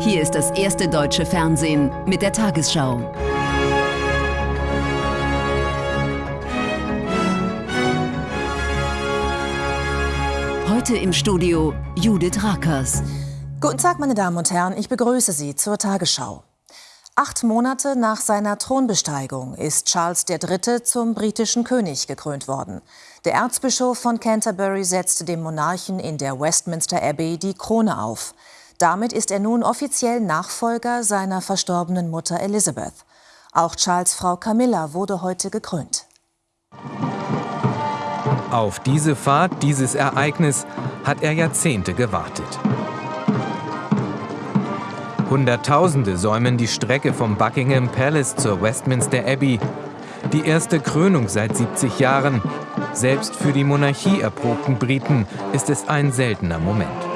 Hier ist das erste deutsche Fernsehen mit der Tagesschau. Heute im Studio Judith Rakers. Guten Tag, meine Damen und Herren, ich begrüße Sie zur Tagesschau. Acht Monate nach seiner Thronbesteigung ist Charles III. zum britischen König gekrönt worden. Der Erzbischof von Canterbury setzte dem Monarchen in der Westminster Abbey die Krone auf. Damit ist er nun offiziell Nachfolger seiner verstorbenen Mutter Elizabeth. Auch Charles Frau Camilla wurde heute gekrönt. Auf diese Fahrt, dieses Ereignis hat er Jahrzehnte gewartet. Hunderttausende säumen die Strecke vom Buckingham Palace zur Westminster Abbey. Die erste Krönung seit 70 Jahren. Selbst für die Monarchie erprobten Briten ist es ein seltener Moment.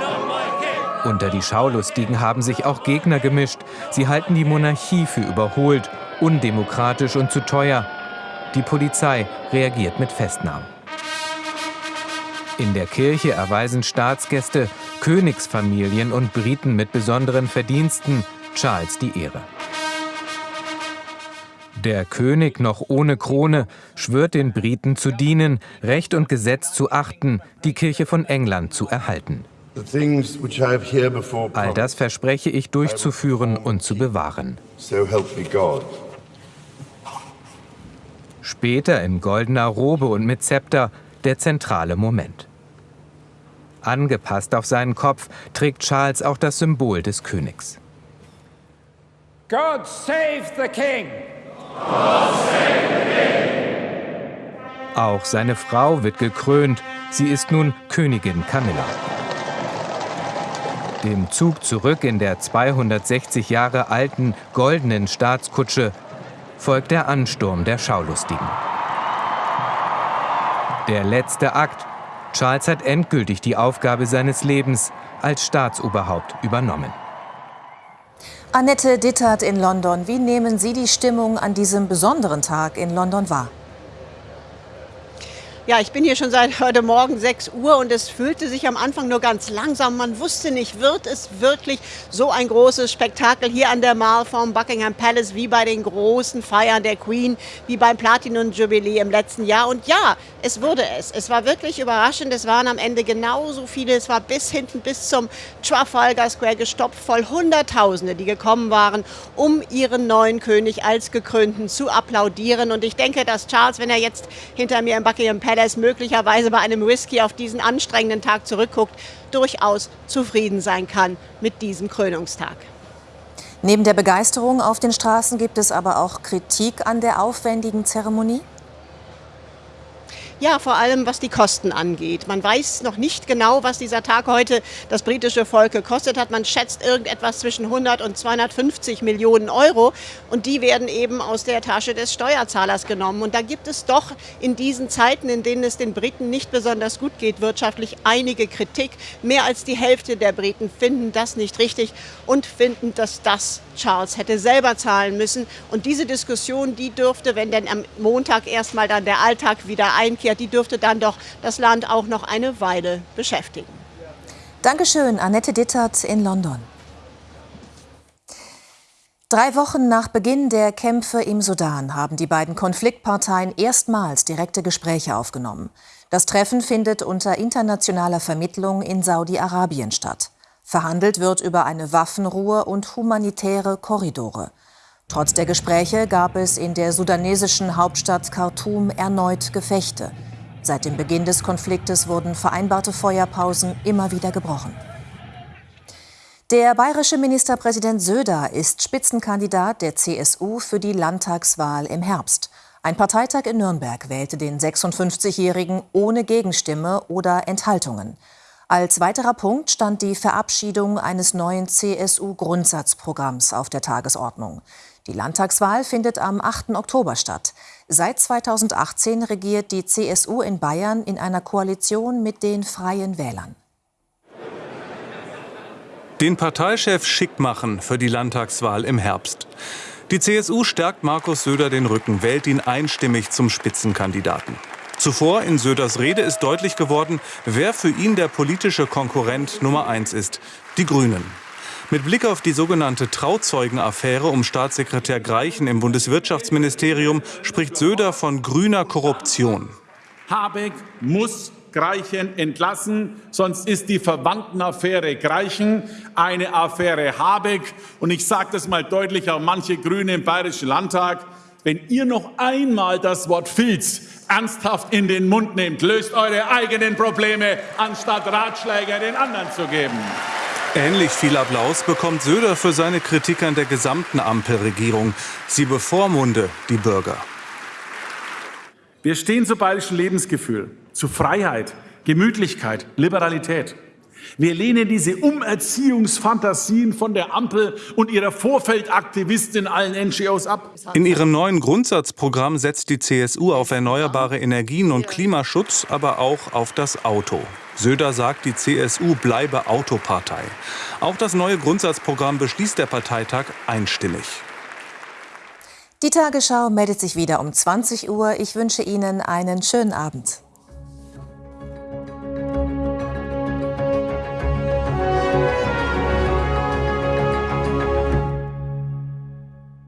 Unter die Schaulustigen haben sich auch Gegner gemischt. Sie halten die Monarchie für überholt, undemokratisch und zu teuer. Die Polizei reagiert mit Festnahmen. In der Kirche erweisen Staatsgäste, Königsfamilien und Briten mit besonderen Verdiensten Charles die Ehre. Der König noch ohne Krone schwört den Briten zu dienen, Recht und Gesetz zu achten, die Kirche von England zu erhalten. All das verspreche ich durchzuführen und zu bewahren. Später in goldener Robe und mit Zepter der zentrale Moment. Angepasst auf seinen Kopf trägt Charles auch das Symbol des Königs. God save the King! God save the King! Auch seine Frau wird gekrönt. Sie ist nun Königin Camilla. Dem Zug zurück in der 260 Jahre alten goldenen Staatskutsche folgt der Ansturm der Schaulustigen. Der letzte Akt. Charles hat endgültig die Aufgabe seines Lebens als Staatsoberhaupt übernommen. Annette Dittert in London. Wie nehmen Sie die Stimmung an diesem besonderen Tag in London wahr? Ja, ich bin hier schon seit heute Morgen 6 Uhr und es fühlte sich am Anfang nur ganz langsam. Man wusste nicht, wird es wirklich so ein großes Spektakel hier an der Mall vom Buckingham Palace wie bei den großen Feiern der Queen, wie beim Platinum Jubilee im letzten Jahr. Und ja, es wurde es. Es war wirklich überraschend. Es waren am Ende genauso viele. Es war bis hinten, bis zum Trafalgar Square gestopft, voll Hunderttausende, die gekommen waren, um ihren neuen König als Gekrönten zu applaudieren. Und ich denke, dass Charles, wenn er jetzt hinter mir im Buckingham Palace es möglicherweise bei einem Whisky auf diesen anstrengenden Tag zurückguckt, durchaus zufrieden sein kann mit diesem Krönungstag. Neben der Begeisterung auf den Straßen gibt es aber auch Kritik an der aufwendigen Zeremonie? Ja, vor allem was die Kosten angeht. Man weiß noch nicht genau, was dieser Tag heute das britische Volk gekostet hat. Man schätzt irgendetwas zwischen 100 und 250 Millionen Euro und die werden eben aus der Tasche des Steuerzahlers genommen. Und da gibt es doch in diesen Zeiten, in denen es den Briten nicht besonders gut geht wirtschaftlich, einige Kritik. Mehr als die Hälfte der Briten finden das nicht richtig und finden, dass das Charles hätte selber zahlen müssen. Und diese Diskussion, die dürfte, wenn denn am Montag erstmal dann der Alltag wieder einkehrt, die dürfte dann doch das Land auch noch eine Weile beschäftigen. Dankeschön, Annette Dittert in London. Drei Wochen nach Beginn der Kämpfe im Sudan haben die beiden Konfliktparteien erstmals direkte Gespräche aufgenommen. Das Treffen findet unter internationaler Vermittlung in Saudi-Arabien statt. Verhandelt wird über eine Waffenruhe und humanitäre Korridore. Trotz der Gespräche gab es in der sudanesischen Hauptstadt Khartoum erneut Gefechte. Seit dem Beginn des Konfliktes wurden vereinbarte Feuerpausen immer wieder gebrochen. Der bayerische Ministerpräsident Söder ist Spitzenkandidat der CSU für die Landtagswahl im Herbst. Ein Parteitag in Nürnberg wählte den 56-Jährigen ohne Gegenstimme oder Enthaltungen. Als weiterer Punkt stand die Verabschiedung eines neuen CSU-Grundsatzprogramms auf der Tagesordnung. Die Landtagswahl findet am 8. Oktober statt. Seit 2018 regiert die CSU in Bayern in einer Koalition mit den Freien Wählern. Den Parteichef schick machen für die Landtagswahl im Herbst. Die CSU stärkt Markus Söder den Rücken, wählt ihn einstimmig zum Spitzenkandidaten. Zuvor in Söders Rede ist deutlich geworden, wer für ihn der politische Konkurrent Nummer eins ist. Die Grünen. Mit Blick auf die sogenannte Trauzeugenaffäre um Staatssekretär Greichen im Bundeswirtschaftsministerium spricht Söder von grüner Korruption. Habeck muss Greichen entlassen, sonst ist die Verwandtenaffäre Greichen eine Affäre Habeck. Und ich sage das mal deutlich auch manche Grüne im Bayerischen Landtag. Wenn ihr noch einmal das Wort Filz ernsthaft in den Mund nehmt, löst eure eigenen Probleme, anstatt Ratschläge den anderen zu geben. Ähnlich viel Applaus bekommt Söder für seine Kritik an der gesamten Ampelregierung. Sie bevormunde die Bürger. Wir stehen zu bayerischem Lebensgefühl, zu Freiheit, Gemütlichkeit, Liberalität. Wir lehnen diese Umerziehungsfantasien von der Ampel und ihrer Vorfeldaktivisten in allen NGOs ab. In ihrem neuen Grundsatzprogramm setzt die CSU auf erneuerbare Energien und Klimaschutz, aber auch auf das Auto. Söder sagt, die CSU bleibe Autopartei. Auch das neue Grundsatzprogramm beschließt der Parteitag einstimmig. Die Tagesschau meldet sich wieder um 20 Uhr. Ich wünsche Ihnen einen schönen Abend.